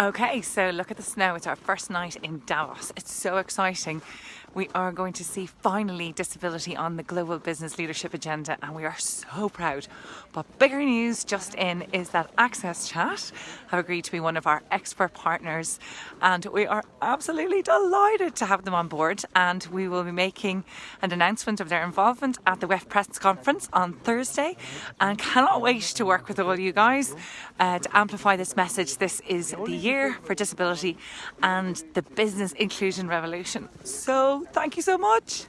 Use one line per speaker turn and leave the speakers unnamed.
Okay, so look at the snow. It's our first night in Davos. It's so exciting. We are going to see finally disability on the global business leadership agenda, and we are so proud. But bigger news just in is that Access Chat have agreed to be one of our expert partners, and we are absolutely delighted to have them on board. And we will be making an announcement of their involvement at the WEF Press Conference on Thursday, and cannot wait to work with all you guys uh, to amplify this message. This is the year for disability and the business inclusion revolution. So thank you so much.